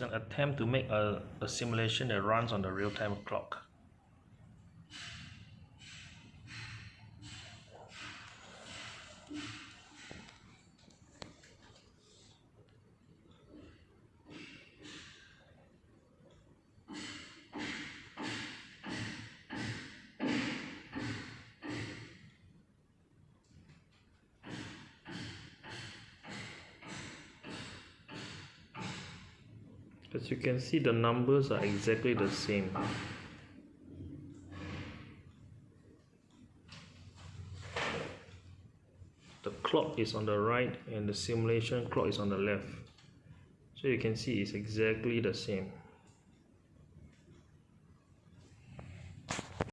An attempt to make a, a simulation that runs on the real-time clock. As you can see the numbers are exactly the same. The clock is on the right and the simulation clock is on the left. So you can see it's exactly the same